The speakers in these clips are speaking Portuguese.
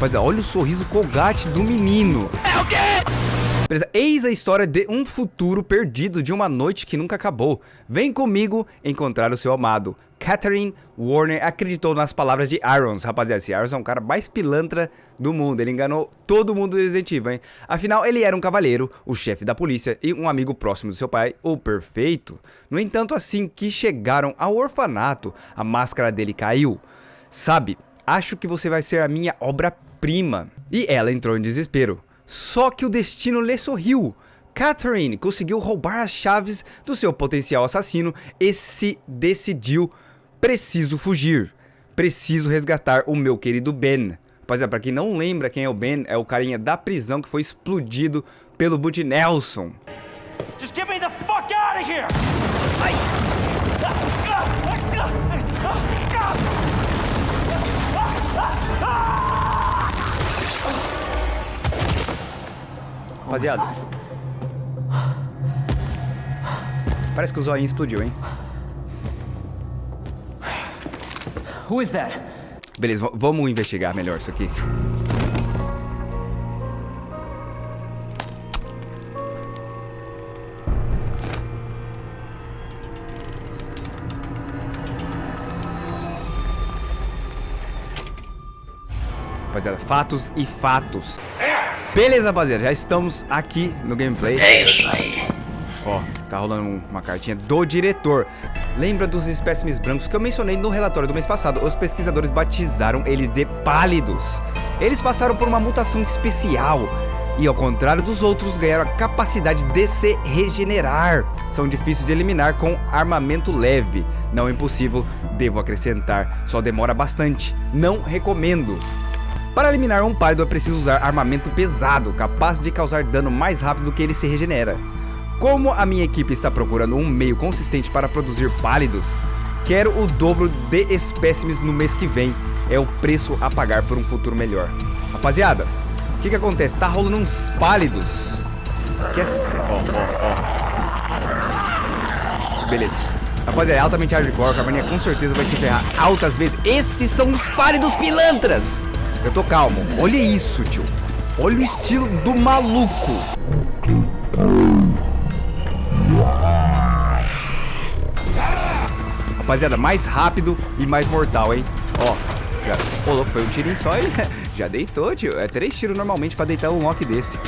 Rapaziada, olha o sorriso colgate do menino. É o quê? Beleza, eis a história de um futuro perdido de uma noite que nunca acabou. Vem comigo encontrar o seu amado. Catherine Warner acreditou nas palavras de Irons. Rapaziada, esse Irons é um cara mais pilantra do mundo. Ele enganou todo mundo do Resident Evil, hein? Afinal, ele era um cavaleiro, o chefe da polícia e um amigo próximo do seu pai, o perfeito. No entanto, assim que chegaram ao orfanato, a máscara dele caiu. Sabe, acho que você vai ser a minha obra-prima. E ela entrou em desespero. Só que o destino lhe sorriu. Catherine conseguiu roubar as chaves do seu potencial assassino e se decidiu: preciso fugir, preciso resgatar o meu querido Ben. Rapaziada, pra quem não lembra quem é o Ben, é o carinha da prisão que foi explodido pelo Bud Nelson. Just get me the fuck out of here! Rapaziada. Parece que o zoinho explodiu, hein? Who is that? Beleza, vamos investigar melhor isso aqui. Rapaziada, fatos e fatos. Beleza, rapaziada, já estamos aqui no gameplay. É isso aí. Ó, tá rolando uma cartinha do diretor. Lembra dos espécimes brancos que eu mencionei no relatório do mês passado? Os pesquisadores batizaram eles de pálidos. Eles passaram por uma mutação especial e, ao contrário dos outros, ganharam a capacidade de se regenerar. São difíceis de eliminar com armamento leve. Não é impossível, devo acrescentar, só demora bastante. Não recomendo. Para eliminar um pálido é preciso usar armamento pesado, capaz de causar dano mais rápido do que ele se regenera. Como a minha equipe está procurando um meio consistente para produzir pálidos, quero o dobro de espécimes no mês que vem. É o preço a pagar por um futuro melhor. Rapaziada, o que que acontece? Tá rolando uns pálidos. Que é... Ó, ó, ó. Beleza. Rapaziada, é altamente hardcore. A Caverninha com certeza vai se ferrar altas vezes. Esses são os pálidos pilantras. Eu tô calmo. Olha isso, tio. Olha o estilo do maluco. Rapaziada, mais rápido e mais mortal, hein? Ó, já... Ô, louco, foi um tirinho só e já deitou, tio. É três tiros normalmente pra deitar um lock desse.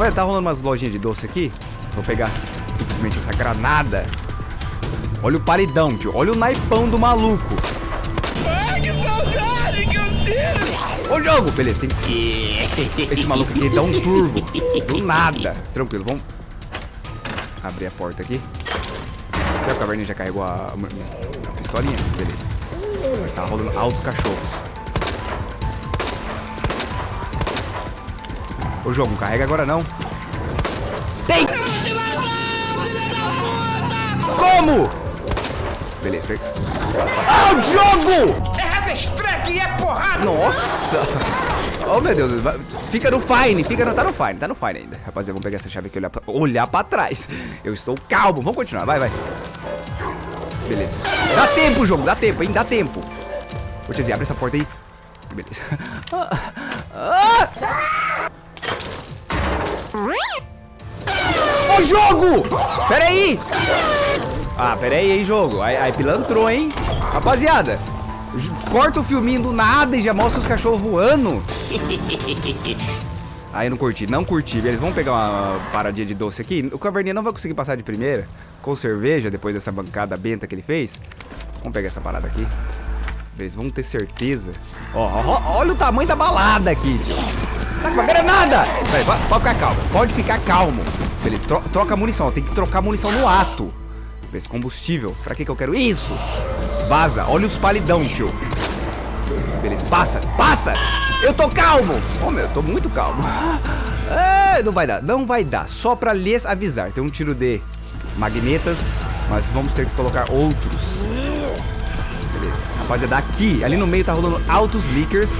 Olha, tá rolando umas lojinhas de doce aqui. Vou pegar simplesmente essa granada. Olha o paredão, tio. Olha o naipão do maluco. Ai, que saudade que eu sinto! Ô, jogo! Beleza, tem que... Esse maluco aqui dá um turbo. Do nada. Tranquilo, vamos... Abrir a porta aqui. Será que caverninha já carregou a, a pistolinha? Beleza. Tá rolando altos cachorros. Ô, jogo, não carrega agora não. Tem! Como? Beleza, pega. Ah, o jogo! É Haverstrack e é porrada! Nossa! Oh, meu Deus. Fica no fine. Fica no, tá no fine. Tá no fine ainda. Rapaziada, vamos pegar essa chave aqui e olhar pra, olhar pra trás. Eu estou calmo. Vamos continuar. Vai, vai. Beleza. Dá tempo, jogo. Dá tempo, hein? Dá tempo. Ô, tiazinha, abre essa porta aí. Beleza. Ah! Ah! Ô, jogo! Pera aí! Ah, pera aí, jogo. Aí, pilantrou, hein? Rapaziada, corta o filminho do nada e já mostra os cachorros voando. Aí eu não curti, não curti. Eles vão pegar uma paradinha de doce aqui. O Caverninha não vai conseguir passar de primeira com cerveja depois dessa bancada benta que ele fez. Vamos pegar essa parada aqui. Eles vão ter certeza. Ó, ó, olha o tamanho da balada aqui, tio. Tá com uma granada! Peraí, po- pode ficar calmo. Pode ficar calmo. Beleza, tro- troca munição. Tem que trocar munição no ato. Beleza, combustível. Pra que que eu quero isso? Vaza. Olha os palidão, tio. Beleza, passa, passa! Eu tô calmo! Oh, meu, eu tô muito calmo. Não vai dar, não vai dar. Só pra lhes avisar. Tem um tiro de magnetas, mas vamos ter que colocar outros. Beleza. Rapaziada, aqui, ali no meio tá rolando altos leakers.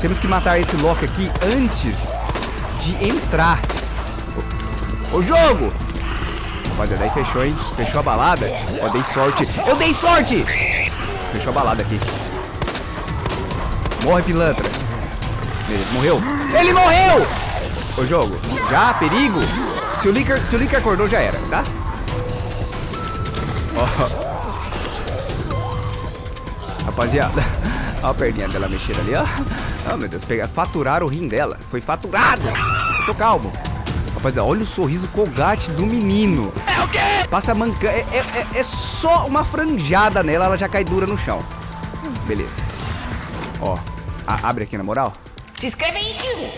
Temos que matar esse Loki aqui antes de entrar. Ô, jogo! Rapaziada, aí fechou, hein? Fechou a balada. Ó, dei sorte. Eu dei sorte! Fechou a balada aqui. Morre, pilantra. Beleza, morreu. Ele morreu! Ô, jogo, já, perigo. Se o Licker, se o Licker acordou, já era, tá? Ó. Rapaziada, ó a perninha dela mexendo ali, ó. Oh, meu Deus, pegar, faturar o rim dela. Foi faturado. Tô calmo. Rapaziada, olha o sorriso colgate do menino. É o quê? Passa manca. É, é, é, é só uma franjada nela, ela já cai dura no chão. Beleza. Ó, a- abre aqui na moral. Se inscreve aí, tio.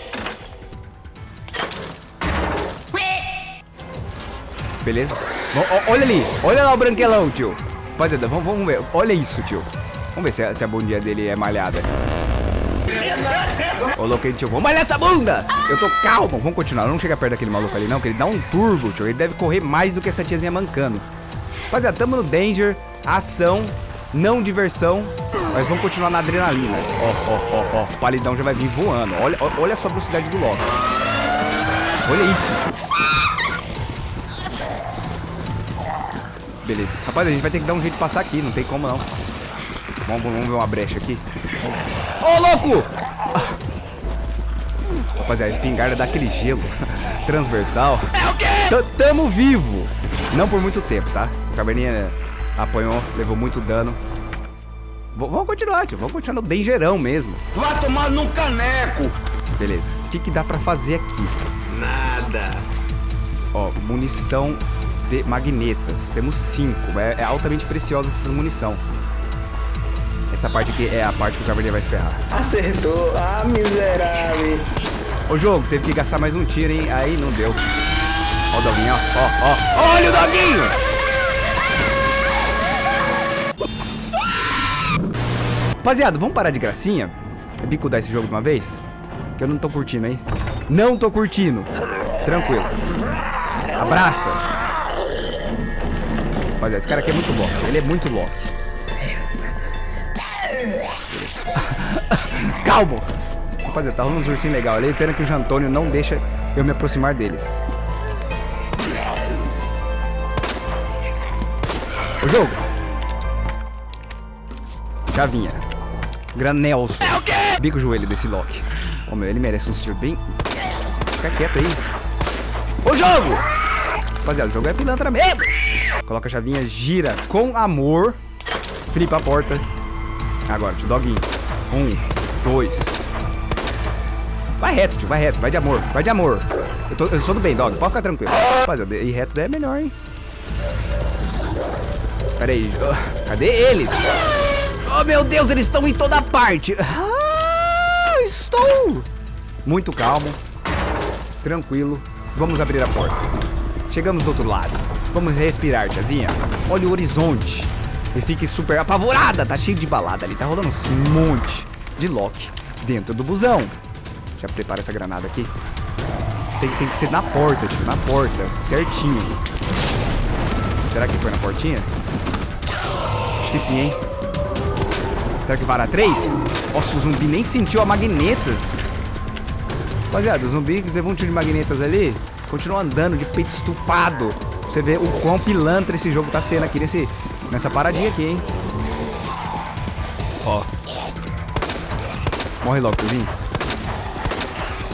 Beleza? Olha ali, olha lá o branquelão, tio. Rapaziada, vamos, vamos ver. Olha isso, tio. Vamos ver se a, se a bundinha dele é malhada. Hein, tio. Vamos malhar essa bunda! Eu tô calmo. Vamos continuar. Não chega perto daquele maluco ali, não, que ele dá um turbo, tio. Ele deve correr mais do que essa tiazinha mancando. Rapaziada, tamo no danger, ação, não diversão. Mas vamos continuar na adrenalina. Ó, ó, ó, ó. O palidão já vai vir voando. Olha, olha só a velocidade do Loki. Olha isso, tio. Beleza. Rapaz, a gente vai ter que dar um jeito de passar aqui, não tem como não. Vamos, vamos ver uma brecha aqui. Ô, louco! Rapaziada, a espingarda dá aquele gelo. Transversal. É o quê? Tamo vivo. Não por muito tempo, tá? O caverninha apanhou, levou muito dano. V- vamos continuar, tio. Vamos continuar no dangerão mesmo. Vai tomar num caneco! Beleza. O que, que dá pra fazer aqui? Nada. Ó, munição de magnetas. Temos cinco. É, é altamente preciosa essa munição. Essa parte aqui é a parte que o caverninha vai se ferrar. Acertou. Ah, miserável. O jogo teve que gastar mais um tiro, hein? Aí não deu. Ó o doguinho, ó. Ó, ó. Olha o doguinho! Rapaziada, vamos parar de gracinha? Bicudar esse jogo de uma vez? Que eu não tô curtindo, hein? Não tô curtindo. Tranquilo. Abraça. Rapaziada, esse cara aqui é muito Loki. Ele é muito Loki. Calma. Rapaziada, tá rolando uns ursinhos legal ali. Pena que o Jantônio não deixa eu me aproximar deles. O jogo. Chavinha. Granelson. É? Bico o joelho desse Loki. Ô meu, ele merece um tiro bem. Fica quieto aí. O jogo! Rapaziada, o jogo é pilantra mesmo. Coloca a chavinha, gira com amor. Flipa a porta. Agora, tio Doguinho. Um, dois. Vai reto, tio, vai reto, vai de amor, vai de amor. Eu, tô, eu sou do bem, Dog, pode ficar tranquilo. Rapaziada, ir reto é melhor, hein? Pera aí, cadê eles? Oh, meu Deus, eles estão em toda parte. Ah, estou muito calmo, tranquilo. Vamos abrir a porta. Chegamos do outro lado. Vamos respirar, tiazinha. Olha o horizonte. E fique super apavorada. Tá cheio de balada ali. Tá rolando um monte de Loki dentro do busão. Já prepara essa granada aqui. Tem, tem que ser na porta, tipo, na porta. Certinho. Será que foi na portinha? Acho que sim, hein? Será que vara 3? Nossa, o zumbi nem sentiu a magnetas. Rapaziada, o zumbi levou um tiro de magnetas ali, continua andando de peito estufado. Você vê o quão pilantra esse jogo tá sendo aqui nesse, nessa paradinha aqui, hein? Ó. Morre logo, Tuzinho.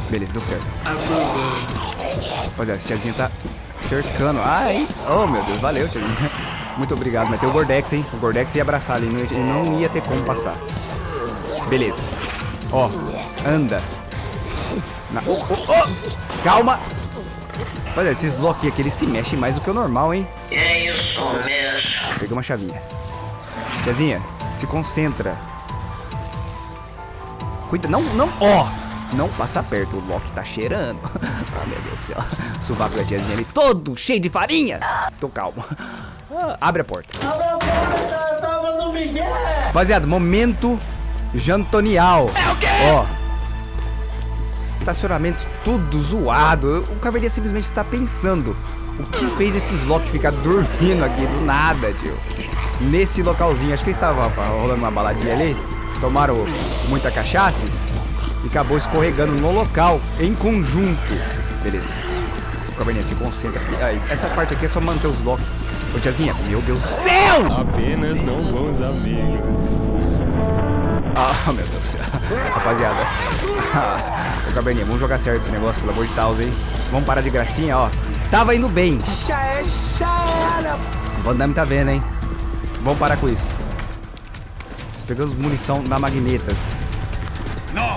Beleza, deu certo. Rapaziada, essa tiazinha tá cercando. Ah, hein? Oh, meu Deus, valeu, tiazinha. Muito obrigado, mas tem o Gordex, hein? O Gordex ia abraçar ali, ele não ia ter como passar. Beleza. Ó, anda. Na- oh, oh, oh! Calma! Olha, esses Loki aqui, eles se mexem mais do que o normal, hein? É isso mesmo. Peguei uma chavinha. Tiazinha, se concentra. Cuida, não, não, ó! Não passa perto, o Loki tá cheirando. Ah, meu Deus do céu. O sovaco da tiazinha ali todo cheio de farinha. Tô calmo. Ah, abre a porta. Rapaziada, momento jantonial. É o quê? Ó. Estacionamento tudo zoado. O Caverninha simplesmente está pensando. O que fez esses Loki ficar dormindo aqui do nada, tio? Nesse localzinho. Acho que eles estavam rolando uma baladinha ali. Tomaram muita cachaças. E acabou escorregando no local, em conjunto. Beleza. Caverninha se concentra aqui. Aí, essa parte aqui é só manter os Loki. Ô, tiazinha, meu Deus do céu! Apenas não bons amigos. Ah, meu Deus do céu. Rapaziada. Ô, Cabernet, vamos jogar certo esse negócio, pelo amor de Deus, hein? Vamos parar de gracinha, ó. Tava indo bem. Já é, já era. O Van Damme tá vendo, hein? Vamos parar com isso. Nós pegamos munição da Magnetas.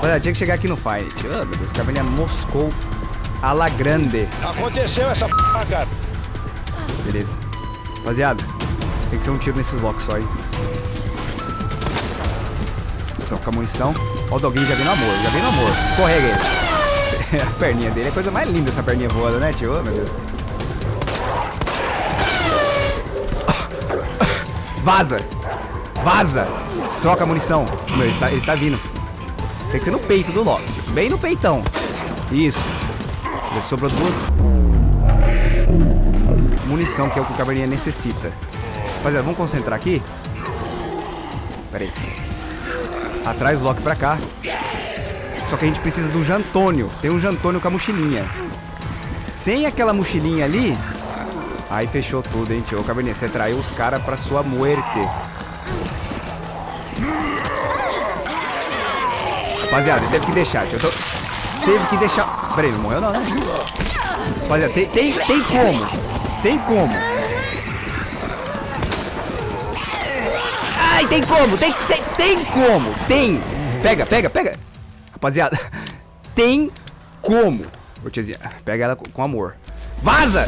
Olha, tinha que chegar aqui no fight. Oh, meu Deus, Cabernet moscou a la grande. Aconteceu essa p, cara. Beleza. Rapaziada, tem que ser um tiro nesses blocos só, hein? Troca a munição. Ó, o doguinho já vem no amor, já vem no amor. Escorrega ele. a perninha dele é a coisa mais linda, essa perninha voando, né, tio? Oh, meu Deus. Vaza! Vaza! Troca a munição. Meu, ele está, ele está vindo. Tem que ser no peito do Loki. Bem no peitão. Isso. Sobrou duas. Munição, que é o que o caverninha necessita. Rapaziada, vamos concentrar aqui. Pera aí. Atrás Loki pra cá. Só que a gente precisa do Jantônio. Tem um Jantônio com a mochilinha. Sem aquela mochilinha ali... Aí fechou tudo, hein, tio. Caverninha, você traiu os caras pra sua muerte. Rapaziada, teve que deixar, tio. Tô- Teve que deixar... Peraí, não morreu não, né? Rapaziada, tem, tem, tem como. Tem como. Ai, tem como. Tem, tem, tem como. Tem. Pega, pega, pega. Rapaziada, tem como. Ô, tiazinha, pega ela com, amor. Vaza!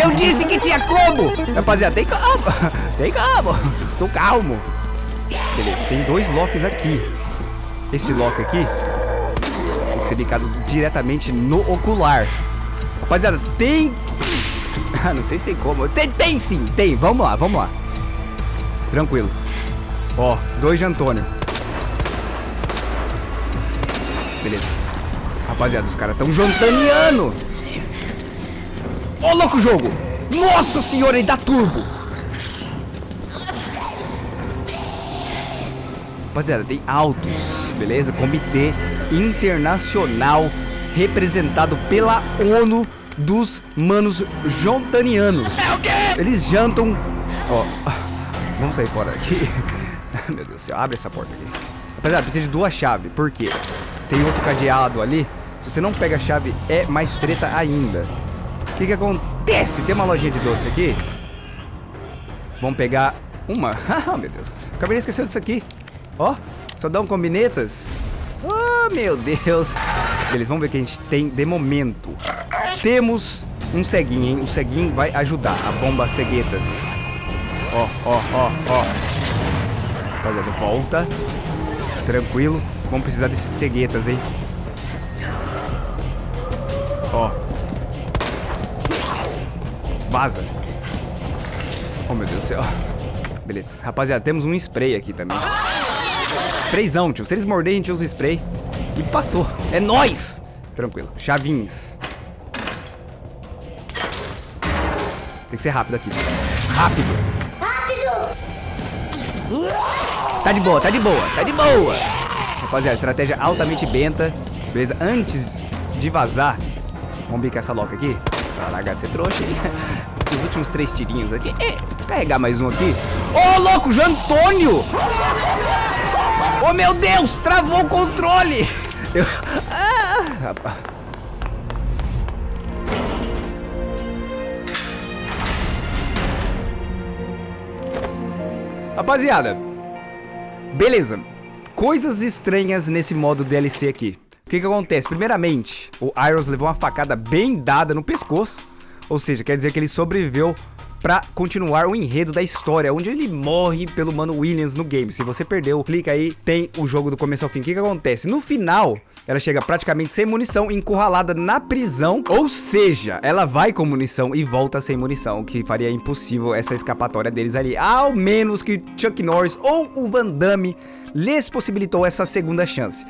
Eu disse que tinha como! Rapaziada, tem como. Tem como. Estou calmo. Beleza, tem dois locks aqui. Esse lock aqui tem que ser ligado diretamente no ocular. Rapaziada, tem... Ah, não sei se tem como. Tem, tem sim, tem. Vamos lá, vamos lá. Tranquilo. Ó, dois de Antônio. Beleza. Rapaziada, os caras tão jantaniano. Ô, louco jogo. Nossa senhora, ele dá turbo. Rapaziada, tem altos, beleza? Comitê Internacional representado pela ONU dos manos jantanianos. Eles jantam... Ó, vamos sair fora aqui. Meu Deus do céu, abre essa porta aqui. Rapaziada, precisa de duas chaves. Por quê? Tem outro cadeado ali. Se você não pega a chave, é mais treta ainda. O que que acontece? Tem uma lojinha de doce aqui. Vamos pegar uma. Ah, meu Deus. Acabei de esquecer disso aqui. Ó, só dão combinetas. Oh, meu Deus. Beleza, vamos ver o que a gente tem de momento. Temos um ceguinho, hein? O ceguinho vai ajudar. A bomba ceguetas. Ó, ó, ó, ó. Rapaziada, volta. Tranquilo. Vamos precisar desses ceguetas, hein? Ó. Vaza. Oh, meu Deus do céu. Beleza. Rapaziada, temos um spray aqui também. Sprayzão, tio. Se eles morderem, a gente usa spray. E passou. É nóis! Tranquilo. Chavinhos. Tem que ser rápido aqui. Rápido. Rápido! Tá de boa, tá de boa, tá de boa. Rapaziada, estratégia altamente benta. Beleza? Antes de vazar, vamos bicar essa loca aqui. Pra largar ser trouxa. Os últimos três tirinhos aqui. É, carregar mais um aqui. Ô, louco, Jantônio! Oh, meu Deus! Travou o controle! Eu... Ah, rapaz. Rapaziada, beleza. Coisas estranhas nesse modo DLC aqui. O que que acontece? Primeiramente, o Iros levou uma facada bem dada no pescoço. Ou seja, quer dizer que ele sobreviveu pra continuar o enredo da história, onde ele morre pelo Mano Williams no game. Se você perdeu, clica aí, tem o jogo do começo ao fim. O que que acontece? No final, ela chega praticamente sem munição, encurralada na prisão. Ou seja, ela vai com munição e volta sem munição, o que faria impossível essa escapatória deles ali. Ao menos que Chuck Norris ou o Van Damme lhes possibilitou essa segunda chance.